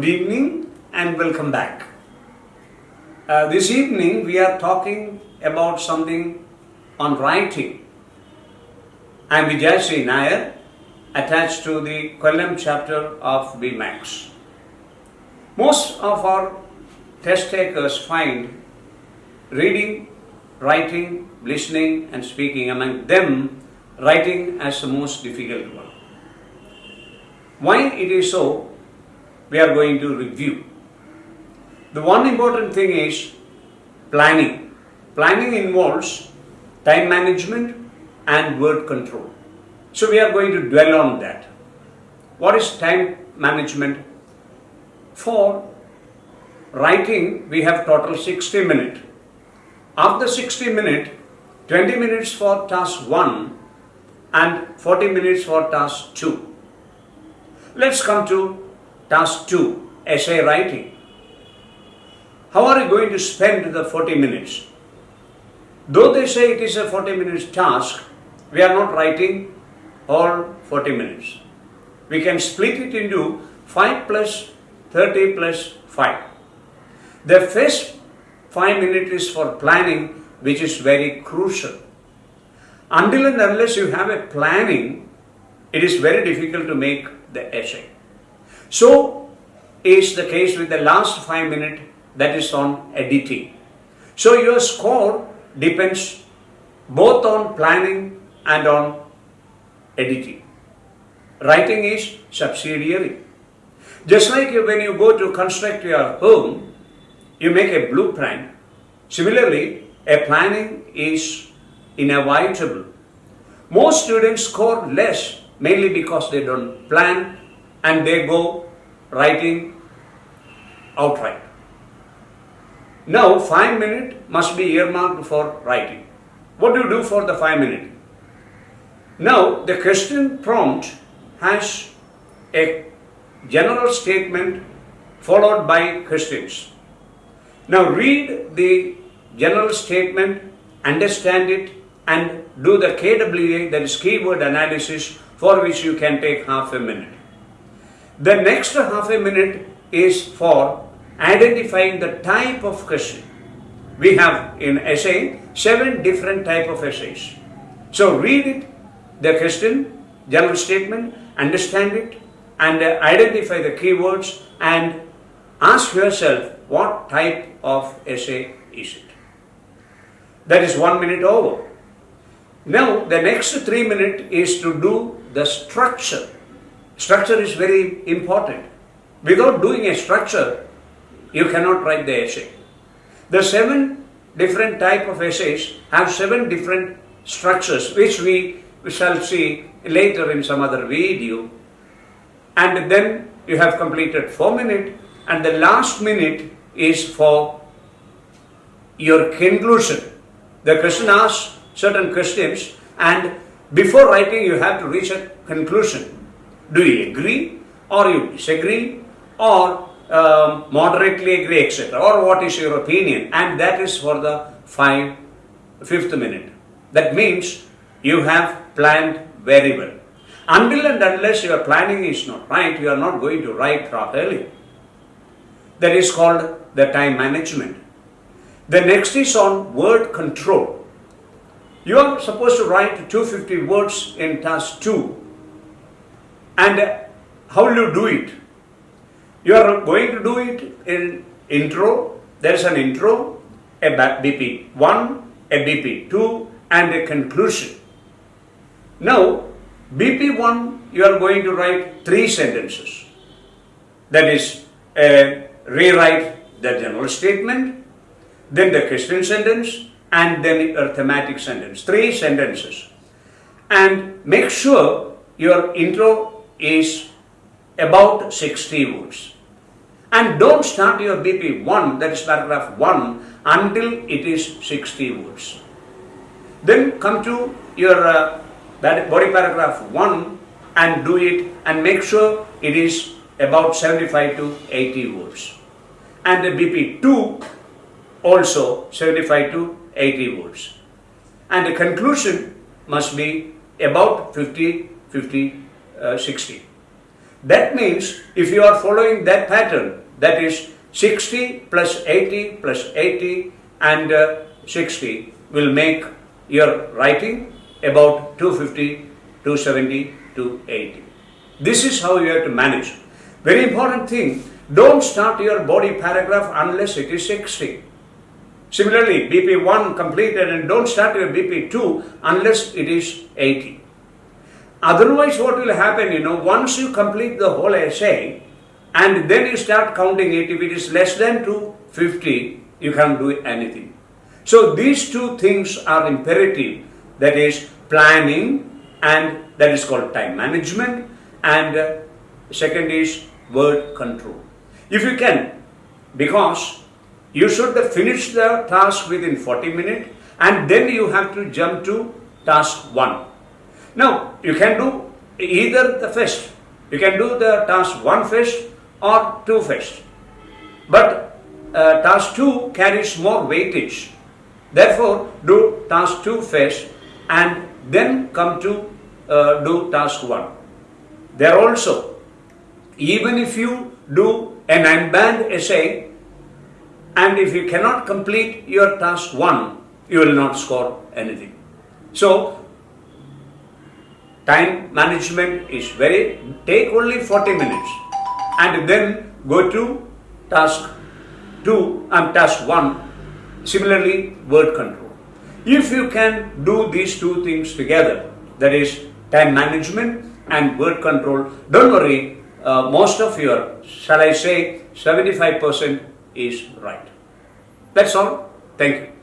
Good evening and welcome back. Uh, this evening we are talking about something on writing. I am Vijay Nair, attached to the Kollam chapter of BMAX. Most of our test takers find reading, writing, listening, and speaking among them writing as the most difficult one. Why it is so, we are going to review. The one important thing is planning. Planning involves time management and word control. So we are going to dwell on that. What is time management? For writing, we have total 60 minutes. After 60 minutes, 20 minutes for task 1 and 40 minutes for task 2. Let's come to task 2, essay writing. How are you going to spend the 40 minutes? Though they say it is a 40 minutes task, we are not writing all 40 minutes. We can split it into 5 plus 30 plus 5. The first 5 minutes is for planning which is very crucial. Until and unless you have a planning, it is very difficult to make the essay. So is the case with the last 5 minutes that is on editing. So your score depends both on planning and on editing. Writing is subsidiary. Just like you, when you go to construct your home, you make a blueprint. Similarly, a planning is inevitable. Most students score less mainly because they don't plan and they go writing outright. Now, 5 minutes must be earmarked for writing. What do you do for the 5 minutes? Now, the question prompt has a general statement followed by questions. Now, read the general statement, understand it, and do the KWA, that is keyword analysis, for which you can take half a minute. The next half a minute is for identifying the type of question. We have in essay seven different type of essays. So read it, the question, general statement, understand it, and uh, identify the keywords and ask yourself what type of essay is it. That is one minute over. Now the next three minutes is to do the structure. Structure is very important. Without doing a structure, you cannot write the essay. The seven different type of essays have seven different structures which we shall see later in some other video. And then you have completed four minutes and the last minute is for your conclusion. The question asks certain questions and before writing you have to reach a conclusion. Do you agree or you disagree or um, moderately agree etc. or what is your opinion and that is for the five, fifth minute. That means you have planned very well. Until and unless your planning is not right, you are not going to write properly. That is called the time management. The next is on word control. You are supposed to write 250 words in task 2. And how will you do it? You are going to do it in intro. There is an intro, a BP 1, a BP 2 and a conclusion. Now, BP 1 you are going to write three sentences. That is, uh, rewrite the general statement, then the question sentence and then a thematic sentence. Three sentences. And make sure your intro is about 60 words. And don't start your BP 1, that is paragraph 1, until it is 60 words. Then come to your uh, body paragraph 1 and do it and make sure it is about 75 to 80 words. And the BP 2 also 75 to 80 words. And the conclusion must be about 50, 50, uh, 60. That means if you are following that pattern, that is 60 plus 80 plus 80 and uh, 60 will make your writing about 250, 270, 280. This is how you have to manage. Very important thing, don't start your body paragraph unless it is 60. Similarly, BP1 completed and don't start your BP2 unless it is 80. Otherwise, what will happen, you know, once you complete the whole essay and then you start counting it, if it is less than 250, you can't do anything. So, these two things are imperative that is, planning and that is called time management, and uh, second is word control. If you can, because you should finish the task within 40 minutes and then you have to jump to task 1. Now, you can do either the first. You can do the task 1 first or 2 first. But uh, task 2 carries more weightage. Therefore, do task 2 first and then come to uh, do task 1. There also, even if you do an unbanned essay, and if you cannot complete your task 1, you will not score anything. So, time management is very, take only 40 minutes and then go to task 2 and task 1, similarly word control. If you can do these two things together, that is time management and word control, don't worry, uh, most of your, shall I say, 75% is right. That's all. Thank you.